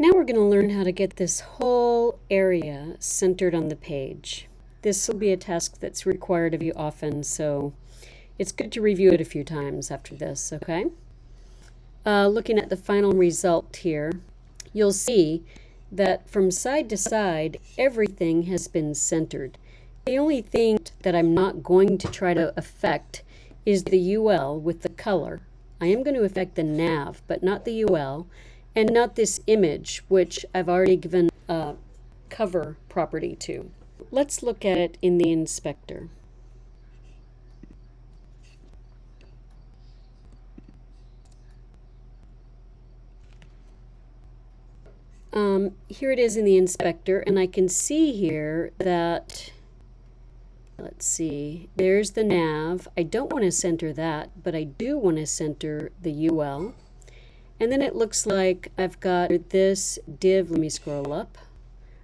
Now we're going to learn how to get this whole area centered on the page. This will be a task that's required of you often, so it's good to review it a few times after this, okay? Uh, looking at the final result here, you'll see that from side to side, everything has been centered. The only thing that I'm not going to try to affect is the UL with the color. I am going to affect the nav, but not the UL, and not this image, which I've already given a cover property to. Let's look at it in the inspector. Um, here it is in the inspector, and I can see here that, let's see, there's the nav. I don't want to center that, but I do want to center the UL. And then it looks like I've got this div, let me scroll up.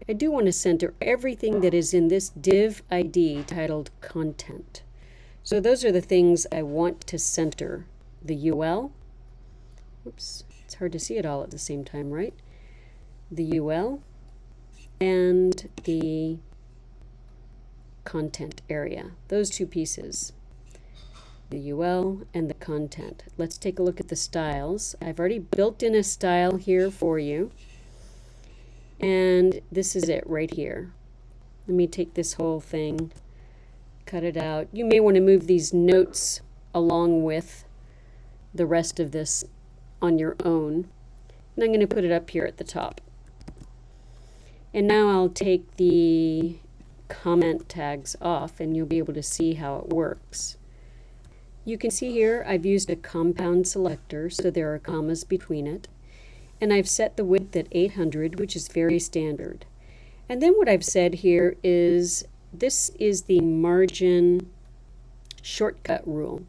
I do want to center everything that is in this div ID titled content. So those are the things I want to center. The UL, oops, it's hard to see it all at the same time, right? The UL and the content area, those two pieces the UL, and the content. Let's take a look at the styles. I've already built in a style here for you. And this is it right here. Let me take this whole thing, cut it out. You may want to move these notes along with the rest of this on your own. And I'm going to put it up here at the top. And now I'll take the comment tags off and you'll be able to see how it works. You can see here I've used a compound selector, so there are commas between it. And I've set the width at 800, which is very standard. And then what I've said here is this is the margin shortcut rule.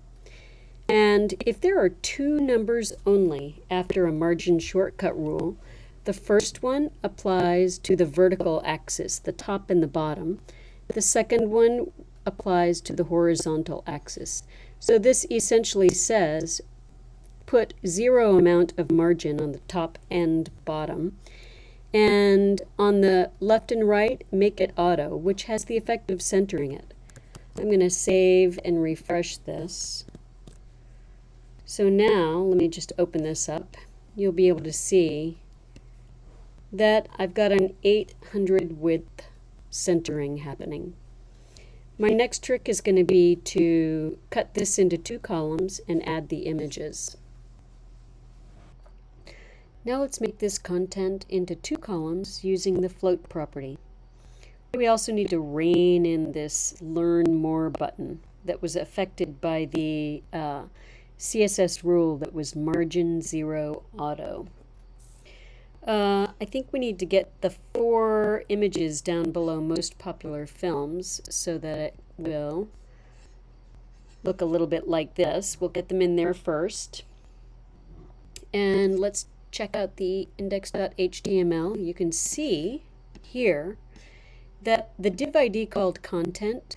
And if there are two numbers only after a margin shortcut rule, the first one applies to the vertical axis, the top and the bottom. The second one applies to the horizontal axis. So this essentially says put zero amount of margin on the top and bottom. And on the left and right, make it auto, which has the effect of centering it. I'm going to save and refresh this. So now, let me just open this up. You'll be able to see that I've got an 800 width centering happening. My next trick is going to be to cut this into two columns and add the images. Now let's make this content into two columns using the float property. We also need to rein in this learn more button that was affected by the uh, CSS rule that was margin zero auto. Uh, I think we need to get the four images down below most popular films so that it will look a little bit like this. We'll get them in there first. And let's check out the index.html. You can see here that the div ID called content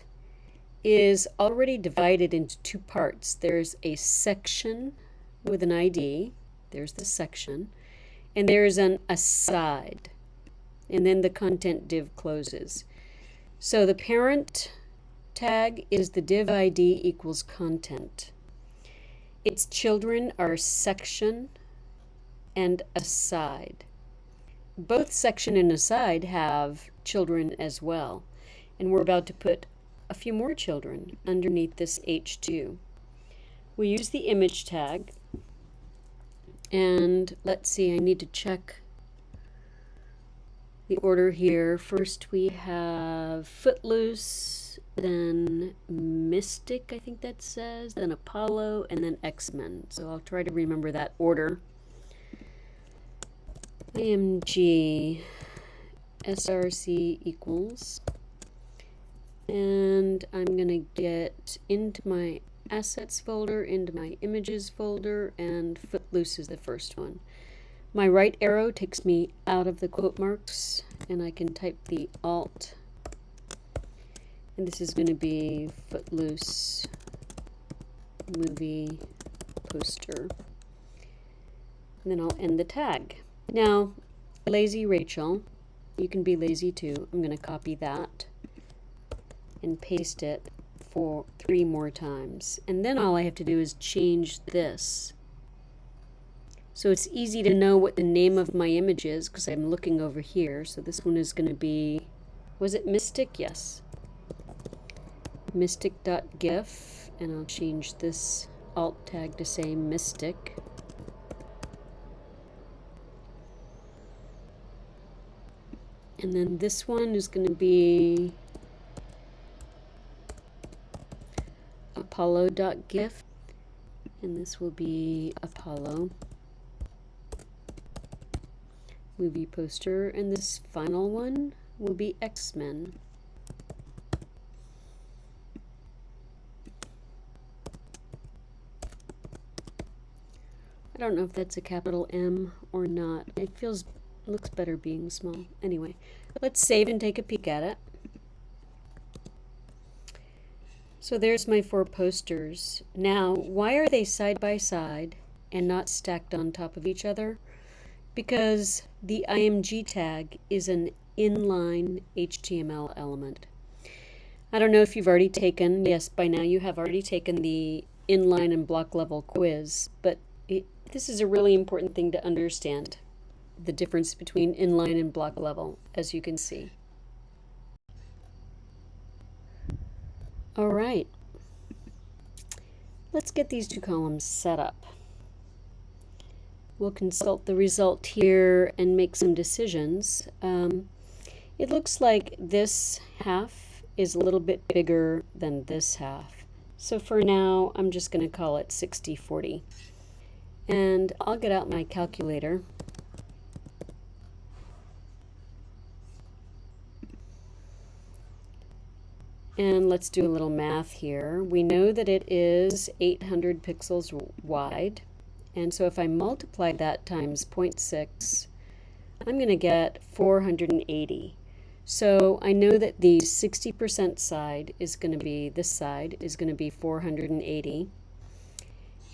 is already divided into two parts. There's a section with an ID. There's the section and there's an aside and then the content div closes. So the parent tag is the div ID equals content. Its children are section and aside. Both section and aside have children as well. And we're about to put a few more children underneath this H2. We use the image tag and let's see, I need to check the order here. First we have Footloose, then Mystic, I think that says, then Apollo, and then X-Men. So I'll try to remember that order. IMG SRC equals. And I'm going to get into my assets folder into my images folder and footloose is the first one. My right arrow takes me out of the quote marks and I can type the alt and this is going to be footloose movie poster and then I'll end the tag. Now lazy Rachel. You can be lazy too. I'm going to copy that and paste it for three more times. And then all I have to do is change this. So it's easy to know what the name of my image is because I'm looking over here. So this one is going to be, was it Mystic? Yes. Mystic.gif. And I'll change this alt tag to say Mystic. And then this one is going to be apollo.gif and this will be Apollo movie poster and this final one will be X-Men. I don't know if that's a capital M or not. It feels looks better being small. Anyway let's save and take a peek at it So there's my four posters. Now, why are they side by side and not stacked on top of each other? Because the IMG tag is an inline HTML element. I don't know if you've already taken, yes, by now you have already taken the inline and block level quiz, but it, this is a really important thing to understand, the difference between inline and block level, as you can see. All right. Let's get these two columns set up. We'll consult the result here and make some decisions. Um, it looks like this half is a little bit bigger than this half. So for now, I'm just going to call it 60-40. And I'll get out my calculator And let's do a little math here. We know that it is 800 pixels wide. And so if I multiply that times 0.6, I'm going to get 480. So I know that the 60% side is going to be, this side is going to be 480.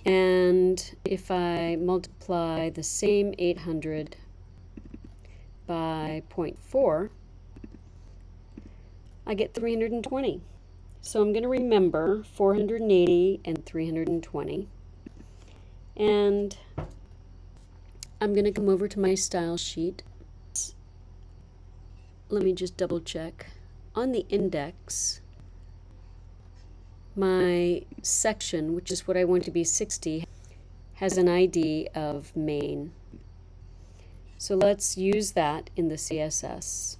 And if I multiply the same 800 by 0.4, I get 320. So I'm going to remember 480 and 320. And I'm going to come over to my style sheet. Let me just double check. On the index, my section, which is what I want to be 60, has an ID of main. So let's use that in the CSS.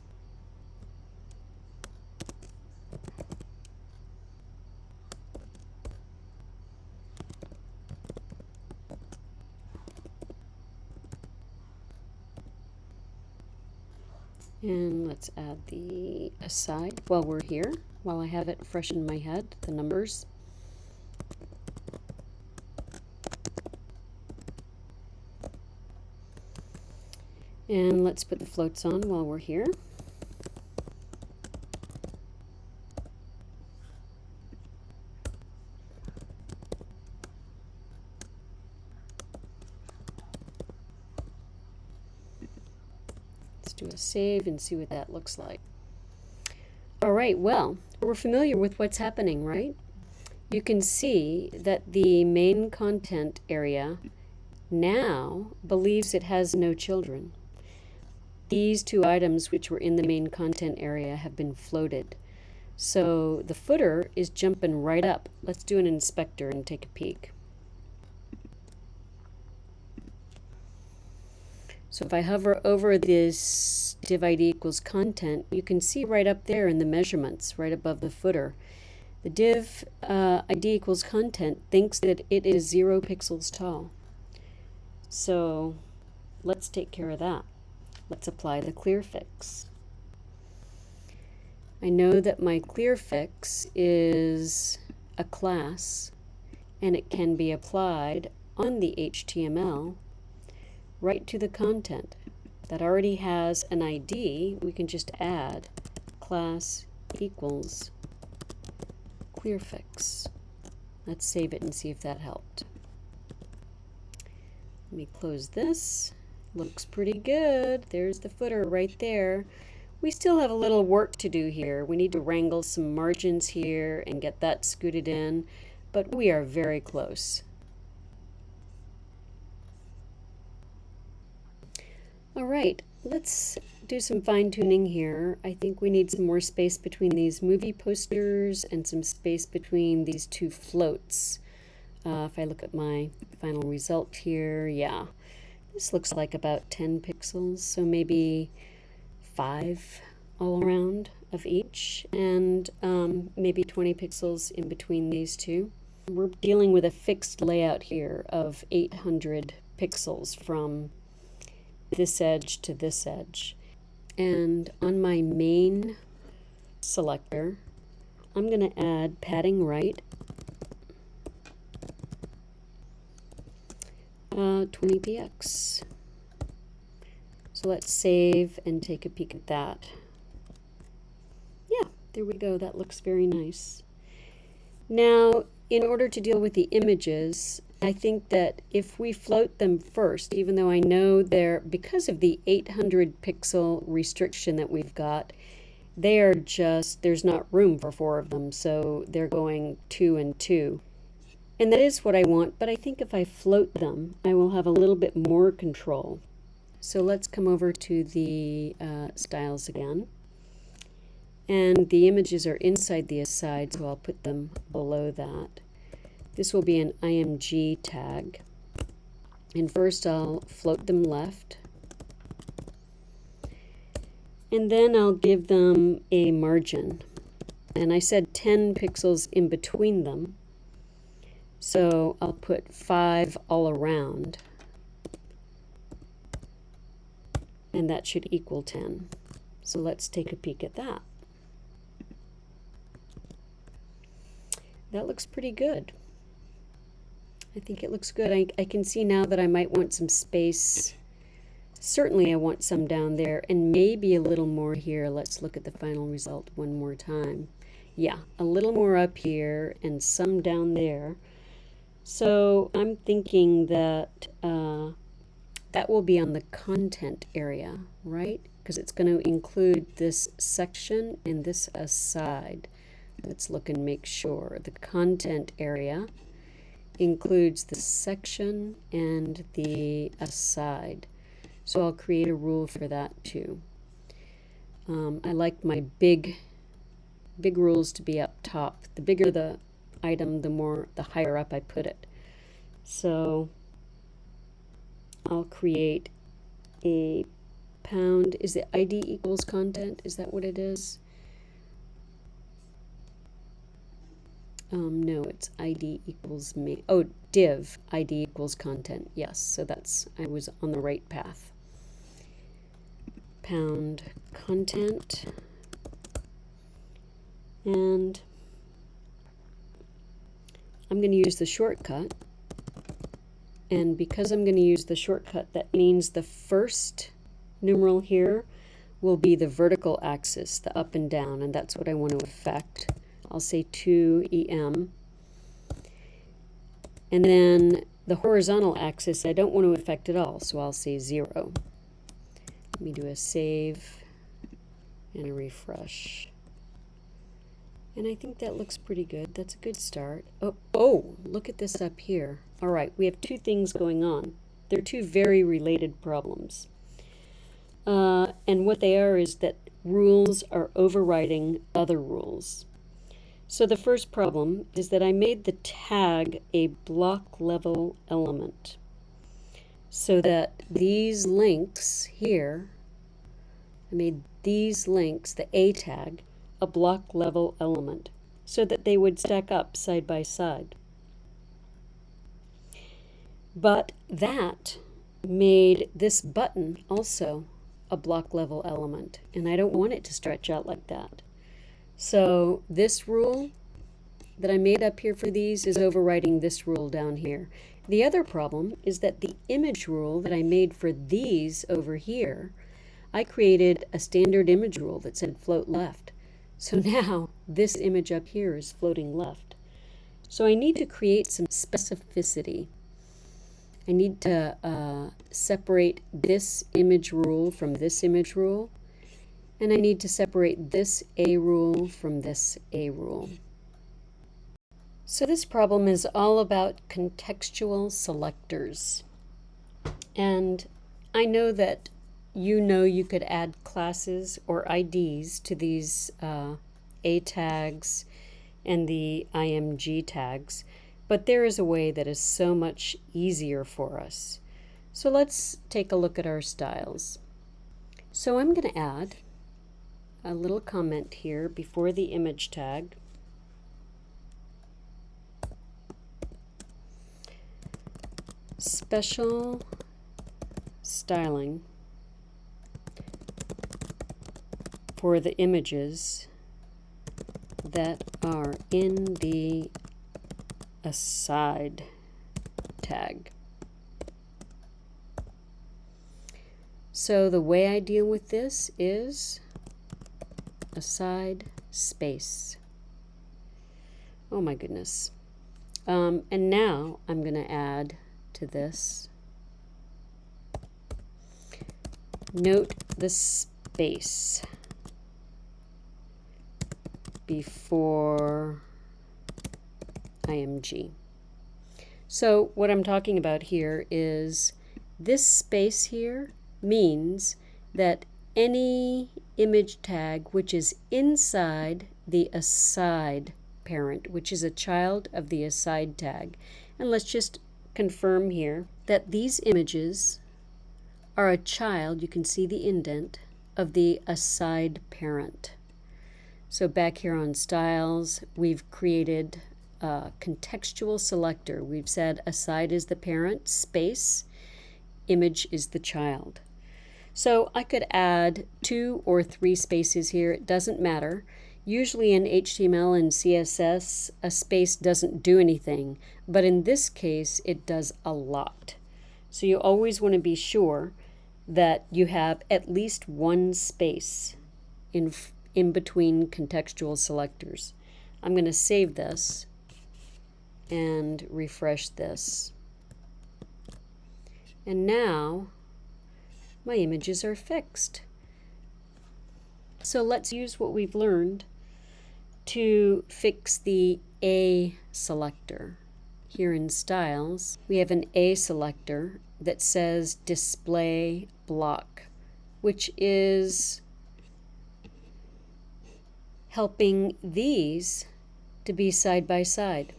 And let's add the aside while we're here, while I have it fresh in my head, the numbers. And let's put the floats on while we're here. do a save and see what that looks like. All right, well, we're familiar with what's happening, right? You can see that the main content area now believes it has no children. These two items which were in the main content area have been floated. So the footer is jumping right up. Let's do an inspector and take a peek. So if I hover over this div ID equals content, you can see right up there in the measurements, right above the footer. The div uh, ID equals content thinks that it is zero pixels tall. So let's take care of that. Let's apply the clear fix. I know that my clear fix is a class and it can be applied on the HTML right to the content that already has an ID, we can just add class equals clearfix. Let's save it and see if that helped. Let me close this, looks pretty good. There's the footer right there. We still have a little work to do here. We need to wrangle some margins here and get that scooted in, but we are very close. All right, let's do some fine tuning here. I think we need some more space between these movie posters and some space between these two floats. Uh, if I look at my final result here, yeah, this looks like about 10 pixels, so maybe five all around of each, and um, maybe 20 pixels in between these two. We're dealing with a fixed layout here of 800 pixels from this edge to this edge. And on my main selector, I'm going to add padding right uh, 20px. So let's save and take a peek at that. Yeah, there we go. That looks very nice. Now, in order to deal with the images, I think that if we float them first, even though I know they're, because of the 800 pixel restriction that we've got, they are just, there's not room for four of them, so they're going two and two. And that is what I want, but I think if I float them, I will have a little bit more control. So let's come over to the uh, styles again. And the images are inside the aside, so I'll put them below that. This will be an IMG tag. And first I'll float them left. And then I'll give them a margin. And I said 10 pixels in between them. So I'll put 5 all around. And that should equal 10. So let's take a peek at that. That looks pretty good. I think it looks good. I, I can see now that I might want some space. Certainly I want some down there and maybe a little more here. Let's look at the final result one more time. Yeah, a little more up here and some down there. So I'm thinking that uh, that will be on the content area, right? Because it's going to include this section and this aside. Let's look and make sure. The content area includes the section and the aside. So I'll create a rule for that too. Um, I like my big, big rules to be up top. The bigger the item, the more, the higher up I put it. So I'll create a pound, is it ID equals content? Is that what it is? Um, no, it's ID equals me. Oh, div ID equals content. Yes, so that's, I was on the right path. Pound content. And I'm going to use the shortcut. And because I'm going to use the shortcut, that means the first numeral here will be the vertical axis, the up and down, and that's what I want to affect. I'll say 2em. And then the horizontal axis I don't want to affect at all, so I'll say 0. Let me do a save and a refresh. And I think that looks pretty good. That's a good start. Oh, oh, look at this up here. All right, we have two things going on. They're two very related problems. Uh, and what they are is that rules are overriding other rules. So the first problem is that I made the tag a block level element so that these links here, I made these links, the A tag, a block level element so that they would stack up side by side. But that made this button also a block level element and I don't want it to stretch out like that. So this rule that I made up here for these is overriding this rule down here. The other problem is that the image rule that I made for these over here, I created a standard image rule that said float left. So now this image up here is floating left. So I need to create some specificity. I need to uh, separate this image rule from this image rule. And I need to separate this A rule from this A rule. So this problem is all about contextual selectors. And I know that you know you could add classes or IDs to these uh, A tags and the IMG tags, but there is a way that is so much easier for us. So let's take a look at our styles. So I'm going to add a little comment here before the image tag. Special styling for the images that are in the aside tag. So the way I deal with this is aside space. Oh my goodness. Um, and now I'm going to add to this. Note the space before IMG. So what I'm talking about here is this space here means that any image tag which is inside the aside parent, which is a child of the aside tag. And let's just confirm here that these images are a child, you can see the indent, of the aside parent. So back here on styles, we've created a contextual selector. We've said aside is the parent, space, image is the child. So I could add two or three spaces here, it doesn't matter. Usually in HTML and CSS, a space doesn't do anything, but in this case, it does a lot. So you always want to be sure that you have at least one space in, in between contextual selectors. I'm going to save this and refresh this. And now my images are fixed. So let's use what we've learned to fix the A selector. Here in Styles, we have an A selector that says Display Block, which is helping these to be side by side.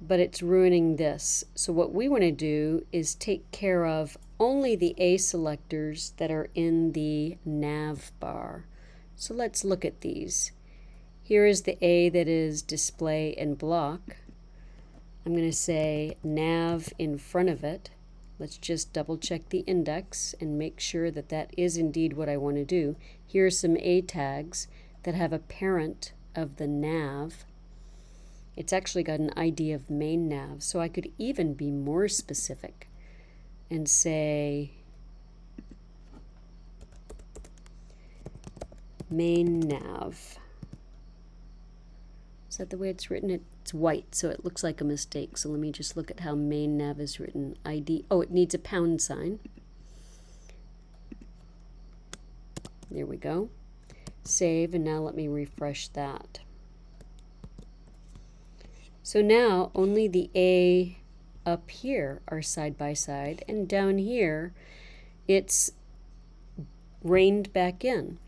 But it's ruining this. So what we want to do is take care of only the A selectors that are in the nav bar. So let's look at these. Here is the A that is display and block. I'm going to say nav in front of it. Let's just double check the index and make sure that that is indeed what I want to do. Here are some A tags that have a parent of the nav. It's actually got an ID of main nav, so I could even be more specific and say main nav. Is that the way it's written? It's white, so it looks like a mistake. So let me just look at how main nav is written. ID, oh, it needs a pound sign. There we go. Save, and now let me refresh that. So now only the A up here are side by side, and down here it's reined back in.